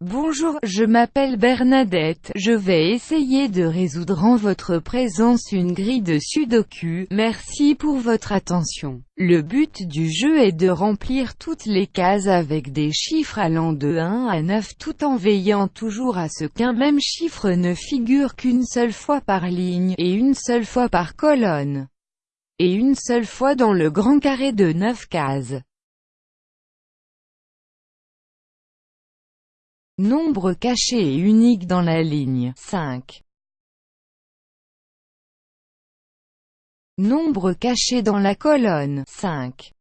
Bonjour, je m'appelle Bernadette, je vais essayer de résoudre en votre présence une grille de sudoku, merci pour votre attention. Le but du jeu est de remplir toutes les cases avec des chiffres allant de 1 à 9 tout en veillant toujours à ce qu'un même chiffre ne figure qu'une seule fois par ligne, et une seule fois par colonne, et une seule fois dans le grand carré de 9 cases. Nombre caché et unique dans la ligne 5. Nombre caché dans la colonne 5.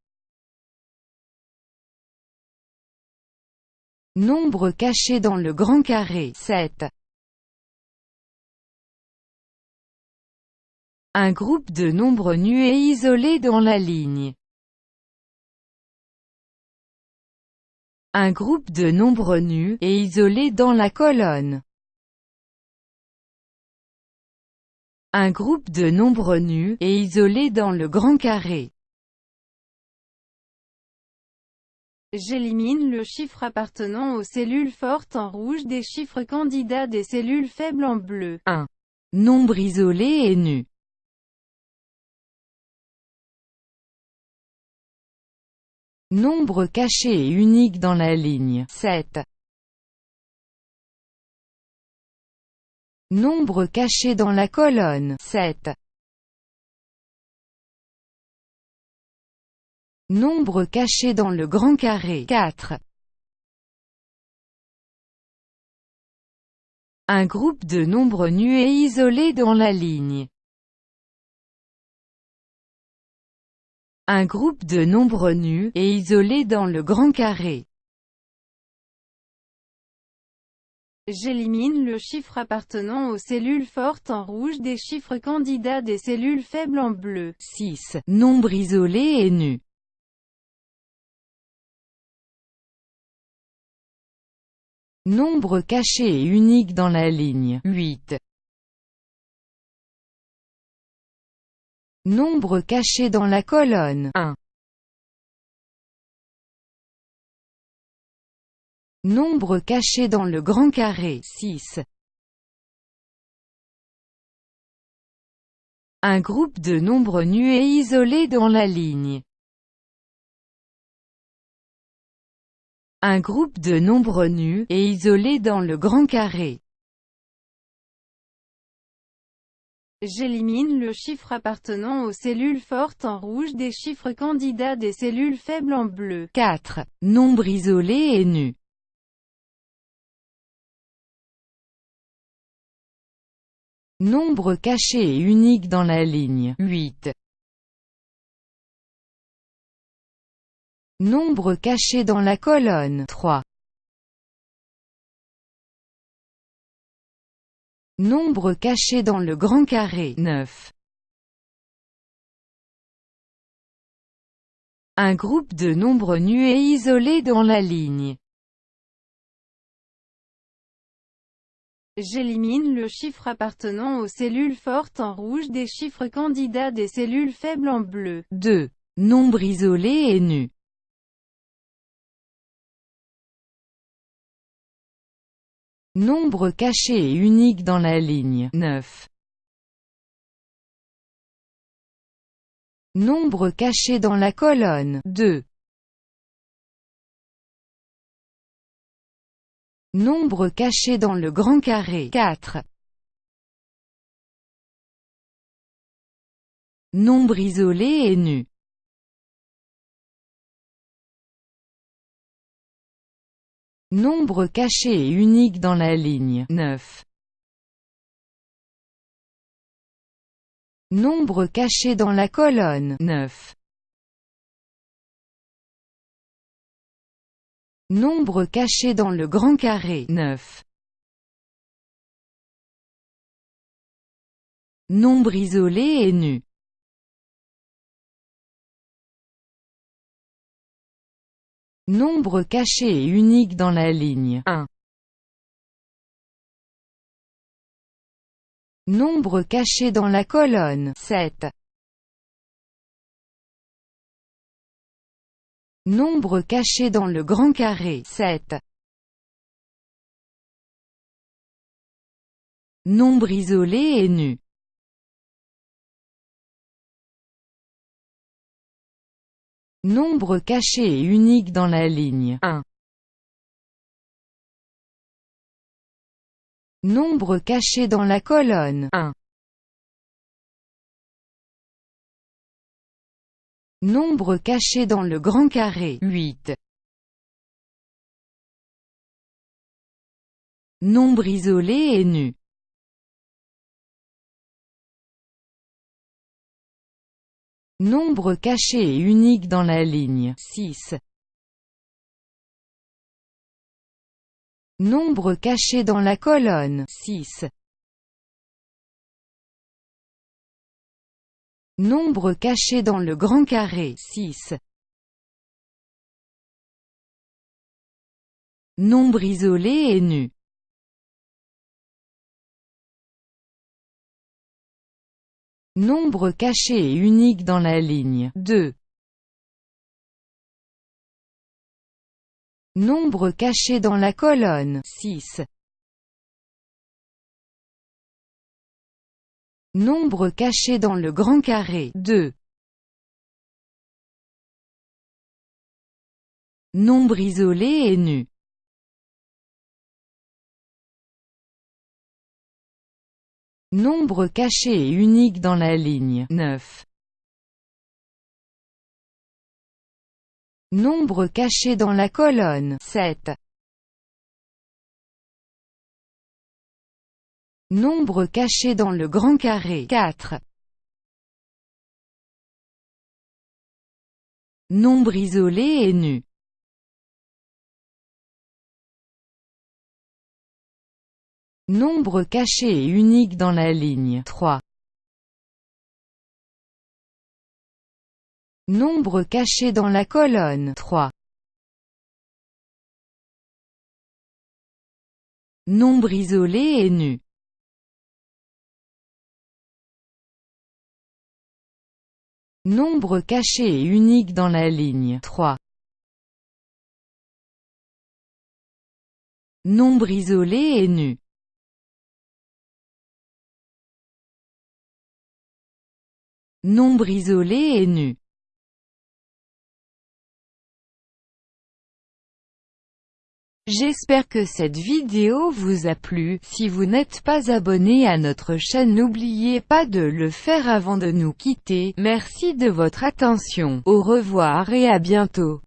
Nombre caché dans le grand carré 7. Un groupe de nombres nus et isolés dans la ligne Un groupe de nombres nus, et isolés dans la colonne. Un groupe de nombres nus, et isolés dans le grand carré. J'élimine le chiffre appartenant aux cellules fortes en rouge des chiffres candidats des cellules faibles en bleu. 1. Nombre isolé et nu. Nombre caché et unique dans la ligne 7. Nombre caché dans la colonne 7. Nombre caché dans le grand carré 4. Un groupe de nombres nus et isolés dans la ligne Un groupe de nombres nus, et isolés dans le grand carré. J'élimine le chiffre appartenant aux cellules fortes en rouge des chiffres candidats des cellules faibles en bleu. 6. Nombre isolé et nu. Nombre caché et unique dans la ligne 8. Nombre caché dans la colonne 1. Nombre caché dans le grand carré 6. Un groupe de nombres nus et isolés dans la ligne. Un groupe de nombres nus, et isolés dans le grand carré. J'élimine le chiffre appartenant aux cellules fortes en rouge des chiffres candidats des cellules faibles en bleu. 4. Nombre isolé et nu. Nombre caché et unique dans la ligne 8. Nombre caché dans la colonne 3. Nombre caché dans le grand carré 9. Un groupe de nombres nus et isolés dans la ligne. J'élimine le chiffre appartenant aux cellules fortes en rouge des chiffres candidats des cellules faibles en bleu. 2. Nombre isolé et nu. Nombre caché et unique dans la ligne 9. Nombre caché dans la colonne 2. Nombre caché dans le grand carré 4. Nombre isolé et nu. Nombre caché et unique dans la ligne 9. Nombre caché dans la colonne 9. Nombre caché dans le grand carré 9. Nombre isolé et nu. Nombre caché et unique dans la ligne 1. Nombre caché dans la colonne 7. Nombre caché dans le grand carré 7. Nombre isolé et nu Nombre caché et unique dans la ligne 1. Nombre caché dans la colonne 1. Nombre caché dans le grand carré 8. Nombre isolé et nu. Nombre caché et unique dans la ligne 6. Nombre caché dans la colonne 6. Nombre caché dans le grand carré 6. Nombre isolé et nu. Nombre caché et unique dans la ligne 2. Nombre caché dans la colonne 6. Nombre caché dans le grand carré 2. Nombre isolé et nu. Nombre caché et unique dans la ligne 9. Nombre caché dans la colonne 7. Nombre caché dans le grand carré 4. Nombre isolé et nu. Nombre caché et unique dans la ligne 3. Nombre caché dans la colonne 3. Nombre isolé et nu. Nombre caché et unique dans la ligne 3. Nombre isolé et nu. Nombre isolé et nu. J'espère que cette vidéo vous a plu, si vous n'êtes pas abonné à notre chaîne n'oubliez pas de le faire avant de nous quitter, merci de votre attention, au revoir et à bientôt.